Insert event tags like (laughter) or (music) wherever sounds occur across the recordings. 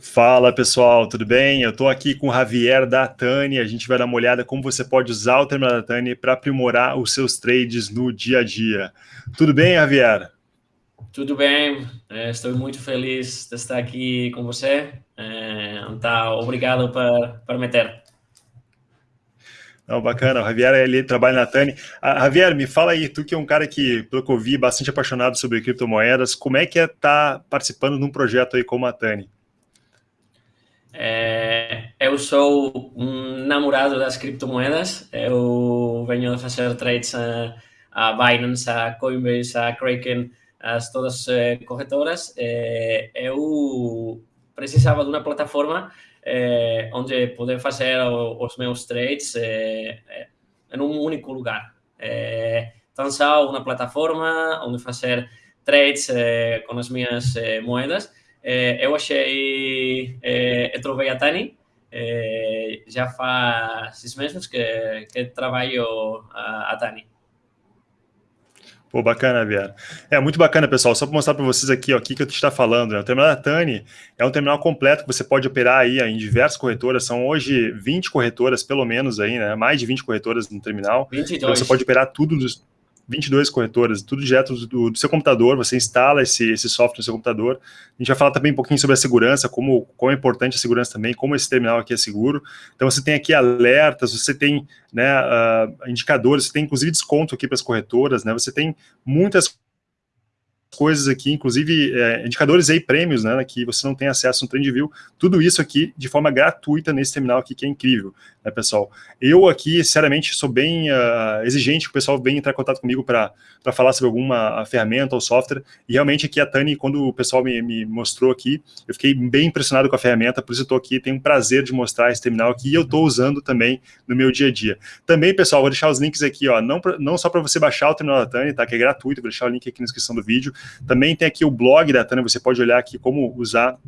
Fala pessoal, tudo bem? Eu estou aqui com o Javier da Tani. A gente vai dar uma olhada como você pode usar o terminal da Tani para aprimorar os seus trades no dia a dia. Tudo bem, Javier? Tudo bem, é, estou muito feliz de estar aqui com você. É, então, obrigado por, por me ter. Não, bacana, o Javier ele trabalha na Tani. Ah, Javier, me fala aí, tu que é um cara que, pelo que eu vi, bastante apaixonado sobre criptomoedas, como é que é estar tá participando de um projeto aí como a Tani? É, eu sou um namorado das criptomoedas, eu venho a fazer trades a, a Binance, a Coinbase, a Kraken, as todas eh, corretoras. Eh, eu precisava de uma plataforma eh, onde poder fazer os meus trades em um único lugar. então, só uma plataforma onde fazer trades com as minhas moedas é, eu achei, é, eu trovei a Tani, é, já faz seis meses que, que trabalho a, a Tani. Pô, bacana, Viera. É muito bacana, pessoal. Só para mostrar para vocês aqui o que, que eu está falando. Né? O terminal da Tani é um terminal completo que você pode operar aí em diversas corretoras. São hoje 20 corretoras, pelo menos, aí, né? Mais de 20 corretoras no terminal. 22. Então você pode operar tudo dos 22 corretoras, tudo direto do, do, seu computador, você instala esse, esse software no seu computador. A gente vai falar também um pouquinho sobre a segurança, como, como é importante a segurança também, como esse terminal aqui é seguro. Então você tem aqui alertas, você tem né, uh, indicadores, você tem inclusive desconto aqui para as corretoras, né, você tem muitas coisas aqui, inclusive é, indicadores aí, prêmios, né, que você não tem acesso no TrendView, tudo isso aqui de forma gratuita nesse terminal aqui, que é incrível, né, pessoal. Eu aqui, sinceramente, sou bem uh, exigente, o pessoal venha entrar em contato comigo para falar sobre alguma ferramenta ou software, e realmente aqui a Tani, quando o pessoal me, me mostrou aqui, eu fiquei bem impressionado com a ferramenta, por isso estou aqui, tenho um prazer de mostrar esse terminal aqui, e eu estou usando também no meu dia a dia. Também, pessoal, vou deixar os links aqui, ó, não, pra, não só para você baixar o terminal da Tani, tá, que é gratuito, vou deixar o link aqui na descrição do vídeo, também tem aqui o blog da Tânia, você pode olhar aqui como usar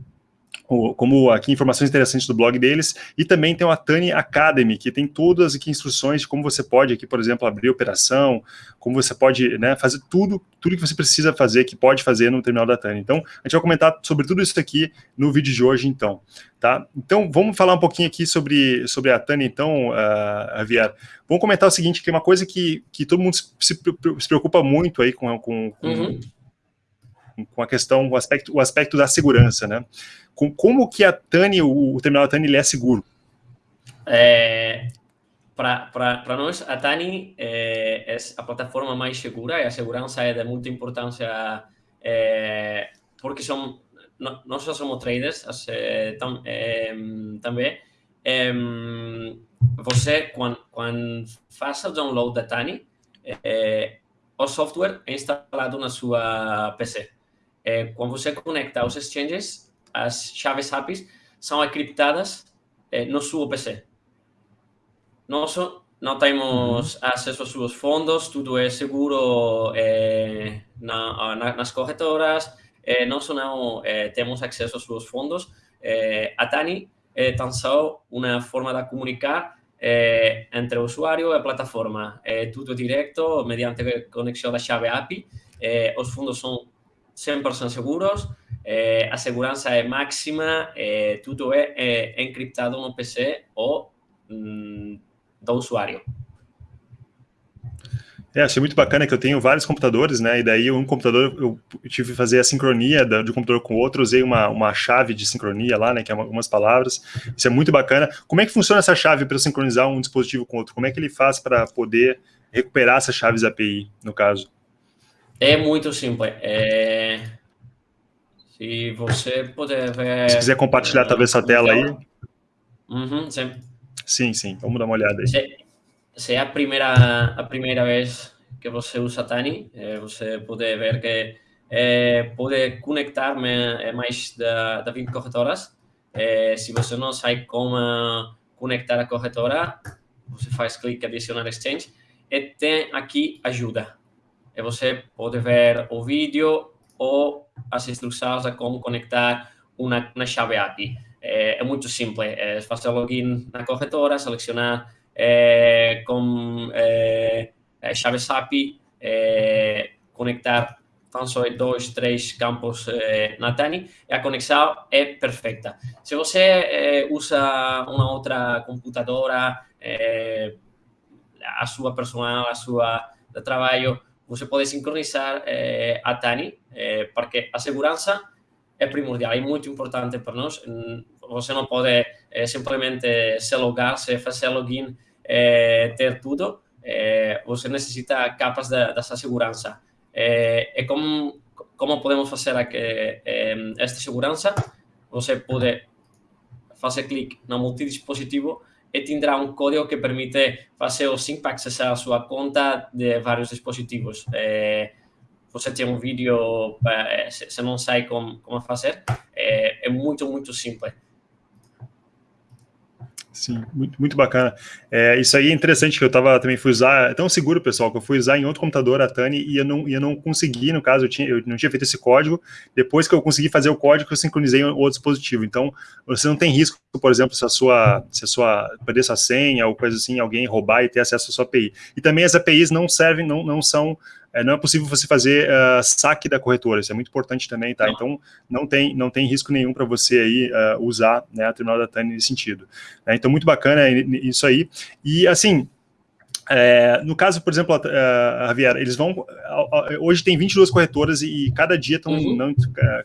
como aqui informações interessantes do blog deles, e também tem o Atani Academy, que tem todas aqui instruções de como você pode aqui, por exemplo, abrir operação, como você pode né, fazer tudo, tudo que você precisa fazer, que pode fazer no terminal da Tani. Então, a gente vai comentar sobre tudo isso aqui no vídeo de hoje, então. Tá? Então, vamos falar um pouquinho aqui sobre, sobre a Tani, então, uh. Vamos comentar o seguinte, que é uma coisa que, que todo mundo se, se preocupa muito aí com, com, com uhum com a questão, o aspecto, o aspecto da segurança, né? Com, como que a Tani, o, o terminal da Tani, ele é seguro? É, para nós, a Tani é, é, a plataforma mais segura e a segurança é de muita importância é, porque são, nós só somos traders tam, é, também. É, você, quando, quando faz o download da Tani, é, o software é instalado na sua PC é, quando você conecta os exchanges, as chaves APIs são encriptadas é, no seu PC. Nós não temos uhum. acesso aos seus fundos, tudo é seguro é, na, na, nas corretoras, é, nós não é, temos acesso aos seus fundos. É, a Tani é tão só uma forma de comunicar é, entre o usuário e a plataforma. É tudo direto, mediante conexão da chave API. Os fundos são 100% seguros, eh, a segurança é máxima, eh, tudo é, é, encriptado no PC ou mm, do usuário. É, achei muito bacana que eu tenho vários computadores, né? E daí um computador eu tive que fazer a sincronia de um computador com o outro, usei uma, uma chave de sincronia lá, né? Que é algumas palavras. Isso é muito bacana. Como é que funciona essa chave para sincronizar um dispositivo com outro? Como é que ele faz para poder recuperar essas chaves API, no caso? É muito simples. É... Se você puder ver... Se quiser compartilhar talvez essa tela aí. Uhum, sim. Sim, sim. Vamos dar uma olhada aí. Se, se é a primeira, a primeira vez que você usa Tani, é, você pode ver que é, pode conectar é, mais da, da 20 corretoras. É, se você não sabe como conectar a corretora, você faz clique adicionar exchange e tem aqui ajuda e você pode ver o vídeo ou as instruções de como conectar uma, uma chave API. É, é muito simples, é fazer login na corretora, selecionar é, com é, chaves API, é, conectar tão só dois, três campos eh, na Tani e a conexão é perfeita. Se você eh, usa uma outra computadora, eh, a sua personal, a sua de trabalho, você pode sincronizar eh, a Tani, eh, porque a segurança é primordial, é muito importante para nós. Você não pode eh, simplesmente se logar, se fazer login, ter tudo. você necessita capas de, dessa segurança. e como, como podemos fazer aqui, esta segurança? Você pode fazer clique no multidispositivo e tindrá um código que permite fazer o sync para a sua conta de vários dispositivos. É, você tem um vídeo, se não sabe como, como fazer, é, é muito, muito simples. Sim, muito, muito bacana. É, isso aí é interessante que eu tava, também fui usar, é tão seguro, pessoal, que eu fui usar em outro computador a Tani e eu não, eu não consegui, no caso, eu, tinha, eu não tinha feito esse código, depois que eu consegui fazer o código, eu sincronizei o outro dispositivo. Então, você não tem risco, por exemplo, se a sua, se a sua, perder sua senha ou coisa assim, alguém roubar e ter acesso à sua API. E também as APIs não servem, não, não são é, não é possível você fazer uh, saque da corretora, isso é muito importante também, tá? Não. Então, não tem, não tem risco nenhum para você aí uh, usar né, a terminal da TANI nesse sentido. Né? Então, muito bacana isso aí. E, assim, é, no caso, por exemplo, a Javier, eles vão. Hoje tem 22 corretoras e cada dia estão. Uhum.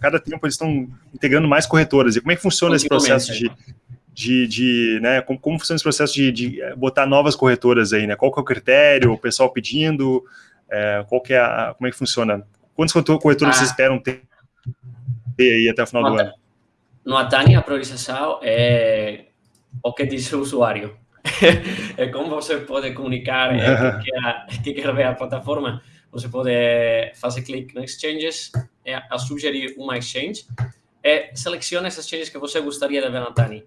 cada tempo eles estão integrando mais corretoras. E como é que funciona esse processo de, de, de né, como, como, funciona esse processo de, de, botar novas corretoras aí, né? Qual que é o critério, o pessoal pedindo, é, qual que é a, como é que funciona? Quantos corretores ah. vocês esperam ter, ter aí até o final no do ano? No Atani, a priorização é o que diz o usuário. (laughs) é como você pode comunicar é, que, que, que quer ver a plataforma. Você pode fazer clique no Exchanges, é, a sugerir uma exchange, e seleciona as exchanges que você gostaria de ver na Tani.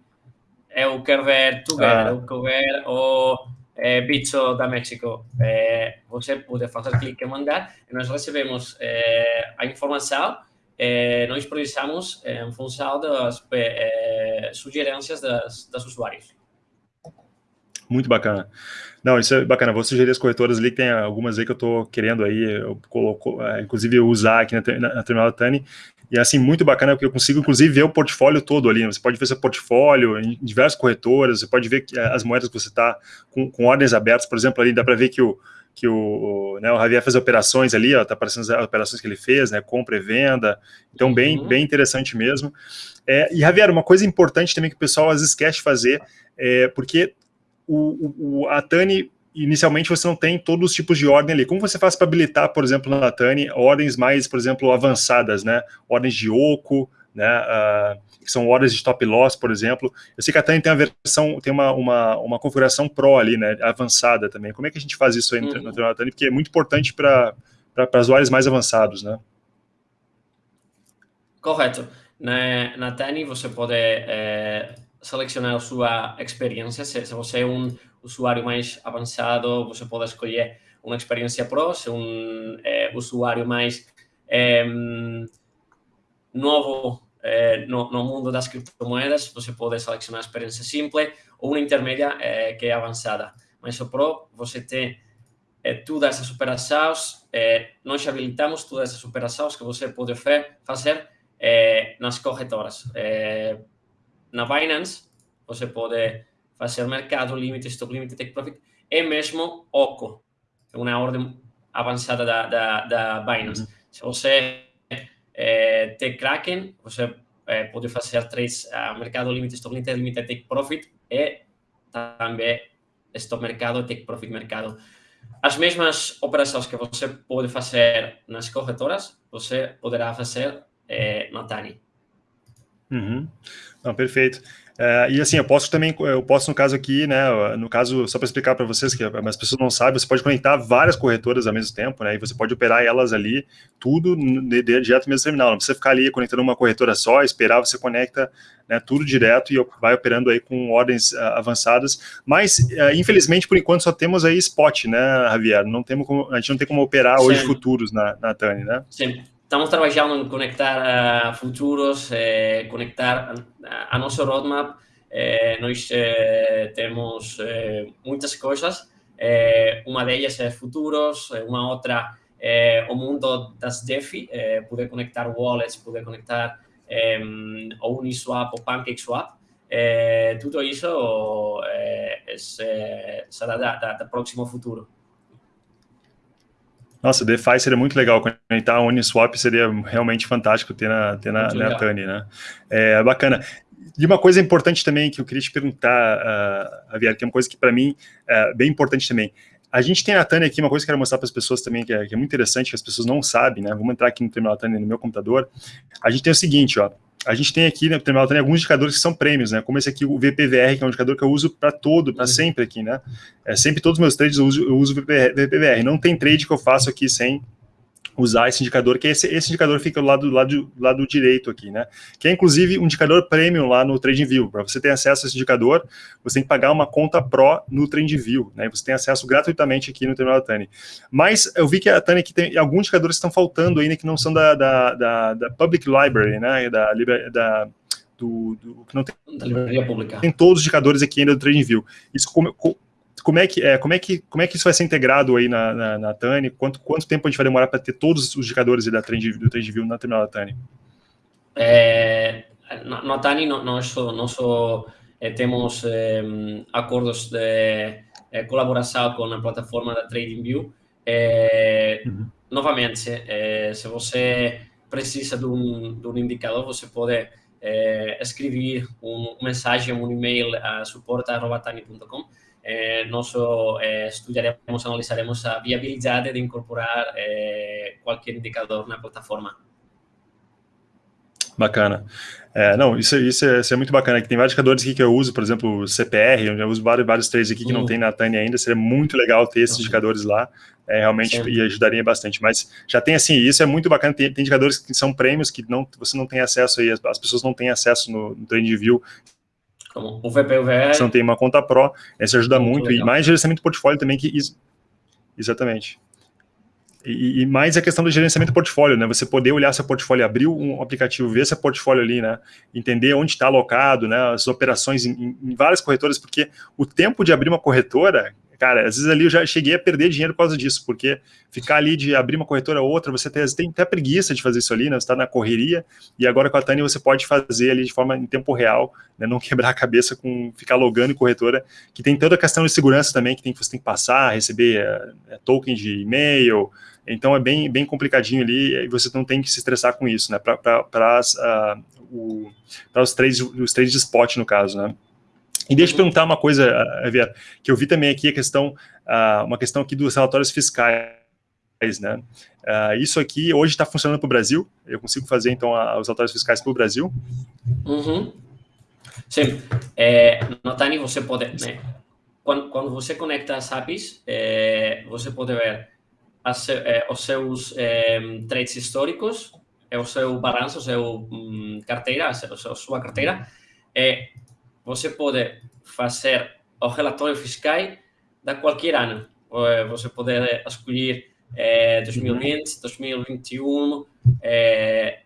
Eu quero ver Together, ah. eu quero ver o é, Bitso da México, é, você pode fazer clique em mandar e nós recebemos é, a informação e nós priorizamos em função das sugerências das, das usuários. Muito bacana. Não, isso é bacana. Vou sugerir as corretoras ali, que tem algumas aí que eu estou querendo aí, eu coloco, inclusive usar aqui na, na, na terminal Tani, e assim, muito bacana, porque eu consigo, inclusive, ver o portfólio todo ali. Né? Você pode ver seu portfólio em diversas corretoras, você pode ver eh, as moedas que você está com, com, ordens abertas, por exemplo, ali dá para ver que o, que o, né, o Javier fez operações ali, ó, tá aparecendo as operações que ele fez, né, compra e venda, então bem, uhum. bem interessante mesmo. É, e Javier, uma coisa importante também que o pessoal às vezes esquece de fazer, é, porque o, o, a Tani inicialmente você não tem todos os tipos de ordem ali. Como você faz para habilitar, por exemplo, na Tani, ordens mais, por exemplo, avançadas, né? Ordens de oco, né? Uh, que são ordens de top loss, por exemplo. Eu sei que a Tani tem a versão, tem uma, uma, uma configuração Pro ali, né? Avançada também. Como é que a gente faz isso aí uhum. no, Tani? Porque é muito importante para usuários mais avançados, né? Correto. Na, na Tani você pode é, selecionar a sua experiência. Se, se você é um usuário mais avançado, você pode escolher uma experiência Pro, se um é, usuário mais novo é, no, no, mundo das criptomoedas, você pode selecionar a experiência simples ou uma intermédia é, que é avançada. Mas o Pro, você tem todas essas operações, nós habilitamos todas essas operações que você pode fazer nas corretoras. na Binance, você pode fazer mercado, limite, stop limite, take profit, e mesmo OCO, uma ordem avançada da, da, da Binance. Uhum. Se você é, tem Kraken, você é, pode fazer três uh, mercado, limite, stop limite, limite, take profit, e também stop mercado, take profit mercado. As mesmas operações que você pode fazer nas corretoras, você poderá fazer é, na Tani. Uhum. Não, perfeito. É, e assim, eu posso também, eu posso no caso aqui, né, no caso, só para explicar para vocês, que as pessoas não sabem, você pode conectar várias corretoras ao mesmo tempo, né, e você pode operar elas ali, tudo de, de, direto no mesmo terminal, não precisa ficar ali conectando uma corretora só, esperar, você conecta né, tudo direto e vai operando aí com ordens uh, avançadas, mas uh, infelizmente, por enquanto, só temos aí spot, né, Javier, não temos como, a gente não tem como operar Sim. hoje futuros na, na TANI, né? Sim. Estamos trabalhando em conectar uh, futuros, eh, conectar a, a nosso roadmap. Eh, nós eh, temos muitas coisas. uma delas é futuros, uma outra é, o mundo das DeFi, poder conectar wallets, poder conectar é, o Uniswap ou PancakeSwap, tudo isso será da, da, da próximo futuro. Nossa, DeFi seria muito legal, conectar a Uniswap seria realmente fantástico ter na, ter na, na Tani, né? É bacana. E uma coisa importante também que eu queria te perguntar, uh, Javier, que é uma coisa que para mim é bem importante também. A gente tem a Tânia aqui, uma coisa que eu quero mostrar para as pessoas também, que é, que é, muito interessante, que as pessoas não sabem, né? Vamos entrar aqui no terminal Tânia no meu computador. A gente tem o seguinte, ó. A gente tem aqui no terminal Tânia alguns indicadores que são prêmios, né? Como esse aqui, o VPVR, que é um indicador que eu uso para todo, para uhum. sempre aqui, né? É, sempre todos os meus trades eu uso, eu uso VPVR. Não tem trade que eu faço aqui sem usar esse indicador, que esse, esse indicador fica do lado, do lado, lado direito aqui, né? Que é inclusive um indicador premium lá no TradingView. Para você ter acesso a esse indicador, você tem que pagar uma conta Pro no TradingView, né? Você tem acesso gratuitamente aqui no terminal da Tani. Mas eu vi que a Tani aqui tem alguns indicadores que estão faltando ainda, que não são da, da, da, da Public Library, né? Da, da do, do, que não tem, da livraria pública. Tem todos os indicadores aqui ainda do TradingView. Isso como, como é que é, como é que como é que isso vai ser integrado aí na, na, na Tani? Quanto quanto tempo a gente vai demorar para ter todos os indicadores da trend, do TrendView na terminal da Tani? É, na, na Tani nós nós eh, temos eh, acordos de eh, colaboração com a plataforma da TradingView. Uhum. Novamente, se você precisa de um, de um indicador, você pode escrever uma mensagem, um e-mail a suporta.tani.com eh, nós eh, estudaremos, analisaremos a viabilidade de incorporar eh, qualquer indicador na plataforma. Bacana. É, não, isso, isso, é, isso, é, muito bacana. Que tem vários indicadores aqui que eu uso, por exemplo, CPR, eu já uso vários, vários trades aqui que uhum. não tem na Tânia ainda. Seria muito legal ter esses uhum. indicadores lá. É, realmente Sim. e ajudaria bastante. Mas já tem assim, isso é muito bacana. Tem, tem indicadores que são prêmios que não, você não tem acesso aí, as, as pessoas não têm acesso no, no TradingView como o VPVR. Você não tem uma conta Pro, esse ajuda muito. muito e mais gerenciamento de portfólio também, que isso, exatamente. E, e, mais a questão do gerenciamento do portfólio, né? Você poder olhar seu portfólio, abrir um aplicativo, ver seu portfólio ali, né? Entender onde está alocado, né? As operações em, em, várias corretoras, porque o tempo de abrir uma corretora, cara, às vezes ali eu já cheguei a perder dinheiro por causa disso, porque ficar ali de abrir uma corretora ou outra, você tem, tem até preguiça de fazer isso ali, né? Você está na correria, e agora com a Tânia você pode fazer ali de forma em tempo real, né? Não (laughs) quebrar a cabeça com ficar logando em corretora, que tem toda a questão de segurança também, que tem, você tem que passar, receber é, token de e-mail, então é bem, bem complicadinho ali, e você não tem que se estressar com isso, né? Para uh, os trades, os trades de spot, no caso, né? E deixa eu perguntar uma coisa, Javier, que eu vi também aqui a questão, uh, uma questão aqui dos relatórios fiscais, né? Uh, isso aqui hoje está funcionando para o Brasil? Eu consigo fazer, então, a, os relatórios fiscais para o Brasil? Uhum. Sim. É, no Tani você pode... Né, quando, quando, você conecta as APIs, é, você pode ver as, é, os seus é, trades históricos, é o seu balanço, o seu um, carteira, a sua carteira, é, você pode fazer o relatório fiscal da qualquer ano. Você pode escolher é, 2020, 2021, é,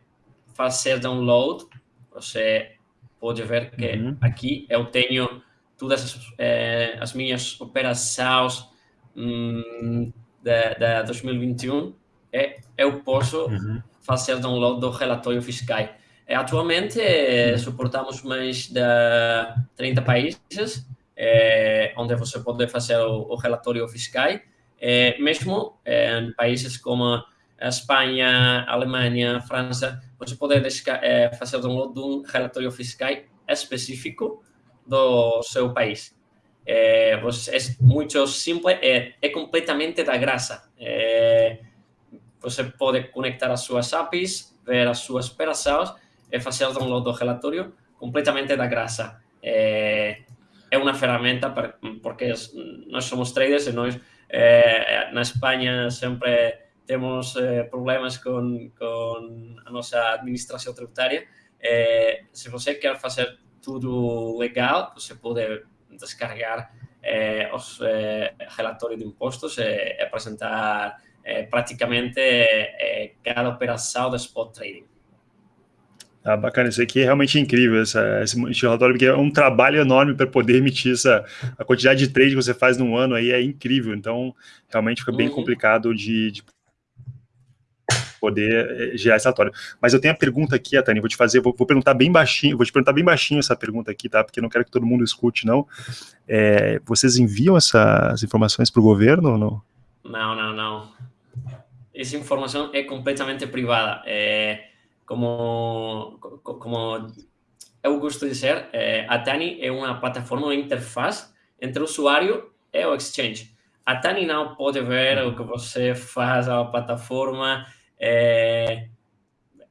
fazer download. Você pode ver que uhum. aqui eu tenho todas as, é, as minhas operações hum, da, da 2021 e eu posso uhum. fazer download do relatório fiscal. É, atualmente, é, suportamos mais de 30 países, é, onde você pode fazer o, relatório fiscal, mesmo em países como Espanha, Alemanha, França, você pode fazer o download de um relatório fiscal específico do seu país. É, você, é muito simples, é, é completamente da graça. É, você pode conectar as suas APIs, ver as suas operações é fazer o download do relatório completamente da graça. É, é uma ferramenta, porque nós somos traders e nós, é, na Espanha, sempre temos é, problemas com, com a nossa administração tributária. É, se você quer fazer tudo legal, você pode descarregar é, os é, relatórios de impostos e apresentar praticamente cada operação de spot trading. Ah, bacana, isso aqui é realmente incrível, essa, esse relatório, porque é um trabalho enorme para poder emitir essa, a quantidade de trade que você faz num ano aí é incrível, então realmente fica bem uhum. complicado de, de poder eh, gerar esse relatório. Mas eu tenho a pergunta aqui, Tânia, vou te fazer, vou, vou, perguntar bem baixinho, vou te perguntar bem baixinho essa pergunta aqui, tá? Porque eu não quero que todo mundo escute, não. É, vocês enviam essas informações para o governo ou não? Não, não, não. Essa informação é completamente privada. É, como, como eu gosto de dizer, é, a Tani é uma plataforma, uma interface entre o usuário e o exchange. A Tani não pode ver o que você faz na plataforma, é,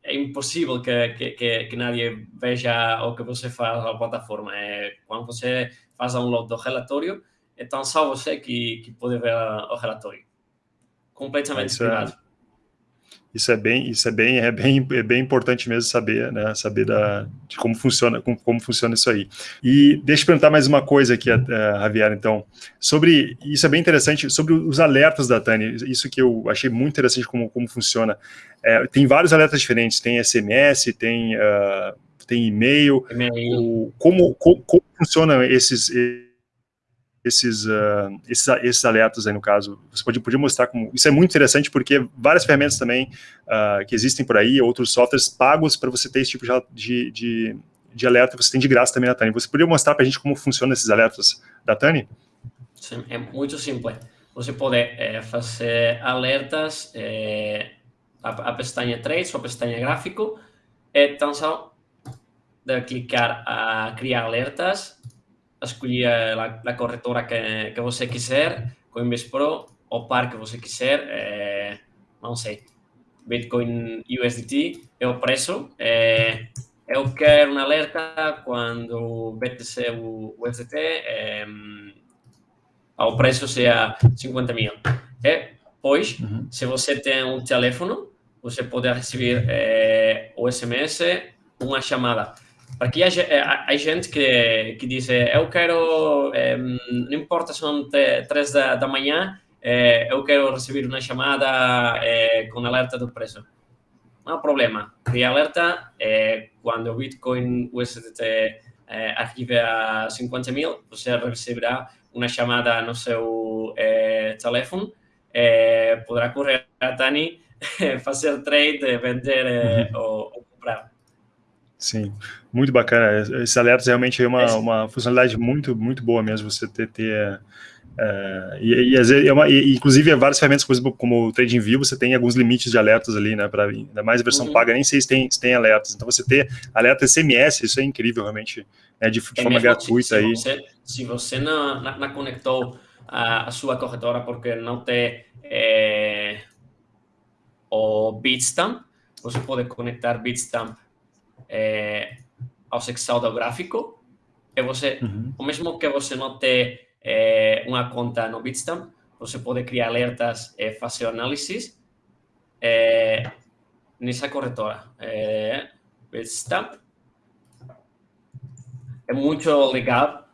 é impossível que, que, que, que nadie veja o que você faz na plataforma. É, quando você faz download do relatório, então só você que, que pode ver o relatório. Completamente é, privado. Isso é bem, isso é bem, é bem, é bem importante mesmo saber, né? Saber da, de como funciona, como, como funciona isso aí. E deixa eu perguntar mais uma coisa aqui, uh, Javier, então, sobre, isso é bem interessante, sobre os alertas da Tani, isso que eu achei muito interessante como, como funciona. É, tem vários alertas diferentes, tem SMS, tem, uh, tem e-mail, e-mail. como, como, como funcionam esses esses, uh, esses, esses alertas aí no caso. Você pode, podia mostrar como. Isso é muito interessante porque várias ferramentas também uh, que existem por aí, outros softwares pagos para você ter esse tipo de, de, de alerta, você tem de graça também na Tani. Você poderia mostrar para a gente como funcionam esses alertas da Tani? Sim, é muito simples. Você pode é, fazer alertas, é, a, a pestaña Trades ou a pestaña Gráfico, é tão só de clicar a criar alertas escolher a, a corretora que, que você quiser, Coinbase Pro ou par que você quiser, é, não sei, Bitcoin USDT é o preço. É, eu quero um alerta quando o BTC o USDT é, o preço seja 50 mil. É, pois, uhum. se você tem um telefone, você pode receber é, o SMS, uma chamada. Aqui há, há, gente que, que diz, eu quero, não importa se são três da, da manhã, é, eu quero receber uma chamada é, com alerta do preço. Não há problema. Cria alerta, quando o Bitcoin USDT arrive a 50 mil, você receberá uma chamada no seu telefone, poderá correr a Tani, (laughs) fazer trade, vender ou comprar. Sim, muito bacana. Esse alerta realmente é uma, uma funcionalidade muito, muito boa mesmo, você ter, ter é, e, e, às vezes, é uma, e, inclusive, várias ferramentas, exemplo, como o TradingView, você tem alguns limites de alertas ali, né, para ainda mais a versão uhum. paga, nem sei se tem, se tem alertas, então você ter alerta SMS, isso é incrível, realmente, né, de, de é forma gratuita se, aí. Se você, se você não, não, não conectou a, a, sua corretora porque não tem é, o Bitstamp, você pode conectar Bitstamp é, ao do gráfico, e você, uhum. o mesmo que você não tem é, uma conta no Bitstamp, você pode criar alertas e fazer análises é, nessa corretora. É, Bitstamp. É muito legal,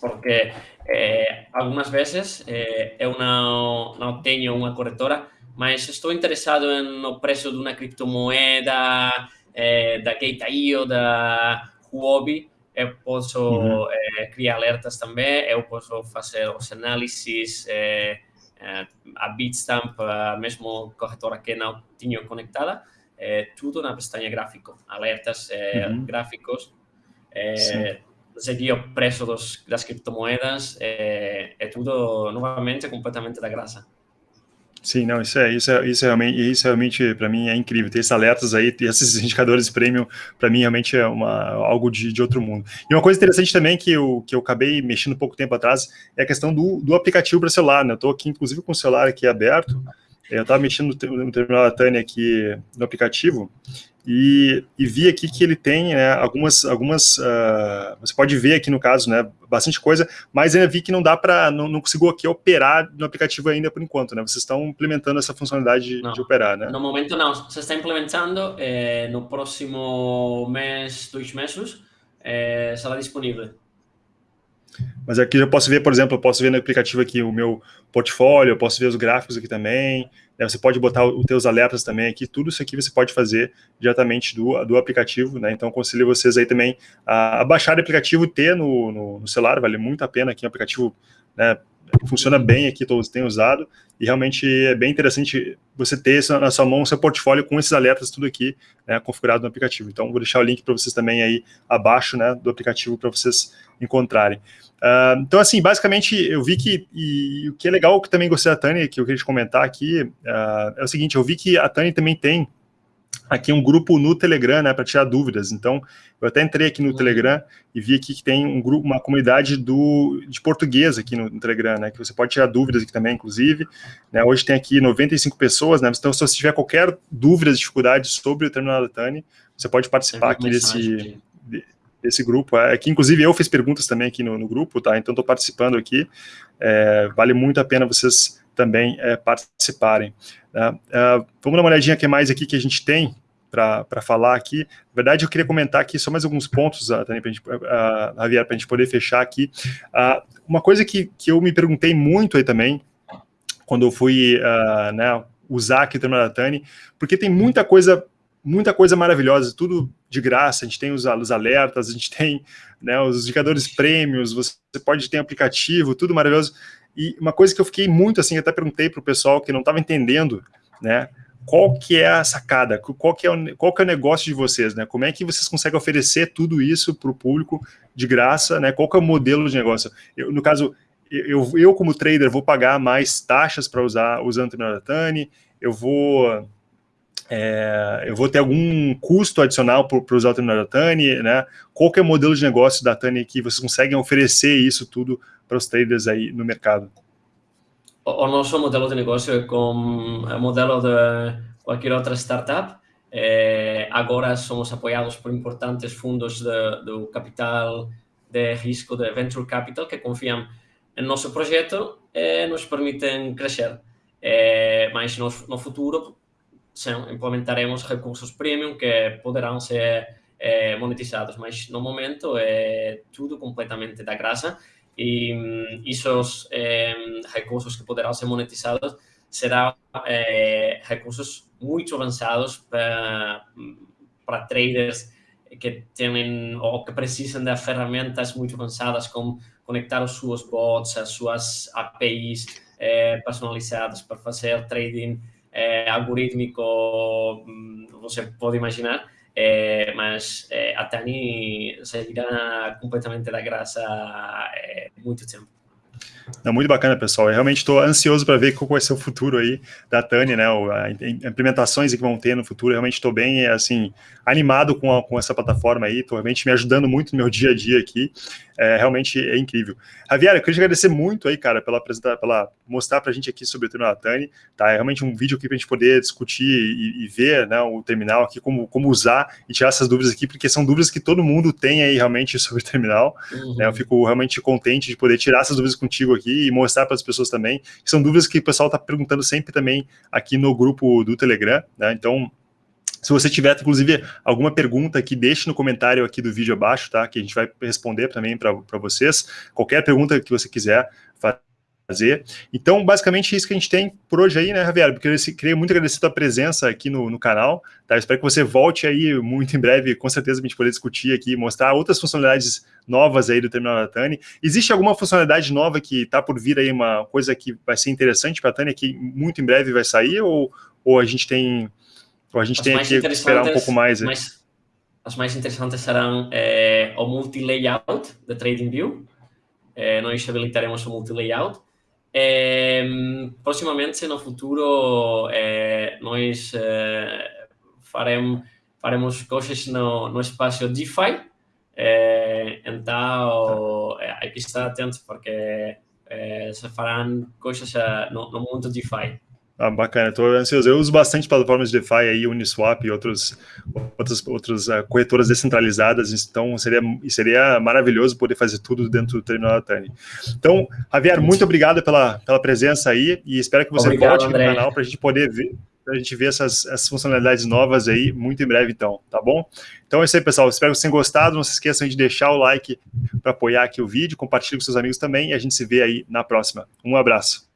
porque é, algumas vezes é, eu não, não tenho uma corretora, mas estou interessado no preço de uma criptomoeda, é, da Gate.io, da Huobi, eu posso uhum. é, criar alertas também, eu posso fazer os análises, é, é, a Bitstamp, mesmo corretora que não tinha conectada, tudo na pestaña gráfico, alertas uhum. gráficos, seguir o preço dos, das criptomoedas, é tudo novamente completamente da graça. Sim, não, isso é, isso é, isso é realmente, isso realmente para mim é incrível. Ter esses alertas aí, ter esses indicadores premium, para mim realmente é uma, algo de, de outro mundo. E uma coisa interessante também que eu, que eu acabei mexendo pouco tempo atrás é a questão do, do aplicativo para celular, né? Eu estou aqui, inclusive, com o celular aqui aberto, eu estava mexendo no, terminal da Tânia aqui no aplicativo, e, e, vi aqui que ele tem né, algumas, algumas uh, você pode ver aqui no caso, né, bastante coisa, mas ainda vi que não dá para, não, não consigo aqui operar no aplicativo ainda por enquanto, né, vocês estão implementando essa funcionalidade de, de operar, né? No momento não, você está implementando, eh, no próximo mês, dois meses, eh, será disponível. Mas aqui eu posso ver, por exemplo, eu posso ver no aplicativo aqui o meu portfólio, eu posso ver os gráficos aqui também, né, você pode botar os teus alertas também aqui, tudo isso aqui você pode fazer diretamente do, do aplicativo, né, então aconselho vocês aí também a, a baixar o aplicativo ter no, no, no, celular, vale muito a pena aqui, um aplicativo né, funciona bem aqui, todos têm usado, e realmente é bem interessante você ter na sua mão o seu portfólio com esses alertas tudo aqui né, configurado no aplicativo. Então, vou deixar o link para vocês também aí abaixo né, do aplicativo para vocês encontrarem. Uh, então, assim, basicamente, eu vi que, e, o que é legal, que também gostei da Tani, que eu queria te comentar aqui, uh, é o seguinte, eu vi que a Tani também tem aqui um grupo no Telegram, né, para tirar dúvidas. Então, eu até entrei aqui no uhum. Telegram e vi aqui que tem um grupo, uma comunidade do, de português aqui no, no Telegram, né, que você pode tirar dúvidas aqui também, inclusive. Né, hoje tem aqui 95 pessoas, né, então se você tiver qualquer dúvida, dificuldade sobre o terminal da Tani, você pode participar aqui desse, desse grupo. É, que inclusive eu fiz perguntas também aqui no, no grupo, tá? Então estou participando aqui. É, vale muito a pena vocês também é, participarem. Né? Uh, vamos dar uma olhadinha que mais aqui que a gente tem para falar aqui. Na verdade, eu queria comentar aqui só mais alguns pontos, uh, também, para uh, Javier, para a gente poder fechar aqui. Uh, uma coisa que, que eu me perguntei muito aí também, quando eu fui uh, né, usar aqui o terminal da Tani, porque tem muita coisa, muita coisa maravilhosa, tudo de graça, a gente tem os, os alertas, a gente tem né, os indicadores prêmios, você pode ter aplicativo, tudo maravilhoso. E uma coisa que eu fiquei muito assim, até perguntei para o pessoal que não estava entendendo, né? Qual que é a sacada? Qual que é o, qual que é o negócio de vocês, né? Como é que vocês conseguem oferecer tudo isso para o público de graça, né? Qual que é o modelo de negócio? Eu, no caso, eu, eu como trader vou pagar mais taxas para usar usando o terminal eu vou é, eu vou ter algum custo adicional para usar o terminal da Tani, né? Qual é o modelo de negócio da Tani que vocês conseguem oferecer isso tudo para os traders aí no mercado? O, nosso modelo de negócio é como o modelo de qualquer outra startup. É, agora somos apoiados por importantes fundos de, do capital de risco de venture capital que confiam em nosso projeto e nos permitem crescer. É, mas no, no futuro implementaremos recursos premium que poderão ser é, monetizados, mas no momento é tudo completamente da graça e um, esos eh, recursos que poderão ser monetizados serão eh, recursos muito avançados para, para traders que têm ou que precisam de ferramentas muito avançadas como conectar os seus bots, as suas APIs eh, personalizadas para fazer trading eh, algorítmico, você pode imaginar, é, mas é, a Tani completamente da graça é, muito tempo. É muito bacana, pessoal. Eu realmente estou ansioso para ver qual vai ser o futuro aí da Tani, né? As implementações que vão ter no futuro. Eu realmente estou bem, assim, animado com, a, com essa plataforma aí. Estou realmente me ajudando muito no meu (laughs) dia a dia aqui. É, realmente é incrível. Javier, eu queria te agradecer muito aí, cara, pela, pela mostrar para a gente aqui sobre o terminal da Tani. Tá? É realmente um vídeo aqui para a gente poder discutir e, e, ver né, o terminal aqui, como, como usar e tirar essas dúvidas aqui, porque são dúvidas que todo mundo tem aí realmente sobre o terminal. Uhum. Né? Eu fico realmente contente de poder tirar essas dúvidas contigo aqui e mostrar para as pessoas também. São dúvidas que o pessoal está perguntando sempre também aqui no grupo do Telegram. Né? Então, se você tiver, inclusive, alguma pergunta aqui, deixe no comentário aqui do vídeo abaixo, tá? Que a gente vai responder também para vocês. Qualquer pergunta que você quiser fazer. Então, basicamente, isso que a gente tem por hoje aí, né, Javier? Porque eu queria muito agradecer a tua presença aqui no, no canal, tá? Eu espero que você volte aí muito em breve, com certeza, a gente poder discutir aqui, mostrar outras funcionalidades novas aí do terminal da Tani. Existe alguma funcionalidade nova que está por vir aí, uma coisa que vai ser interessante para a Tani, que muito em breve vai sair, ou, ou a gente tem ou a gente as tem que esperar um pouco mais? mais as mais interessantes serão é, o multi-layout da TradingView. É, nós habilitaremos o multi-layout. É, proximamente, no futuro, é, nós é, faremos, faremos coisas no, no espaço DeFi. É, então, aqui está atento, porque se farão coisas no, no mundo DeFi. Ah, bacana, estou ansioso. Eu uso bastante plataformas de DeFi aí, Uniswap e outros, outras, outras uh, corretoras descentralizadas, então seria, seria maravilhoso poder fazer tudo dentro do terminal da Tani. Então, Javier, muito obrigado pela, pela presença aí e espero que você Obrigado, volte aqui André. no canal para a gente poder ver para a gente ver essas, essas funcionalidades novas aí muito em breve, então, tá bom? Então é isso aí, pessoal. Espero que vocês tenham gostado. Não se esqueçam de deixar o like para apoiar aqui o vídeo, compartilhe com seus amigos também e a gente se vê aí na próxima. Um abraço.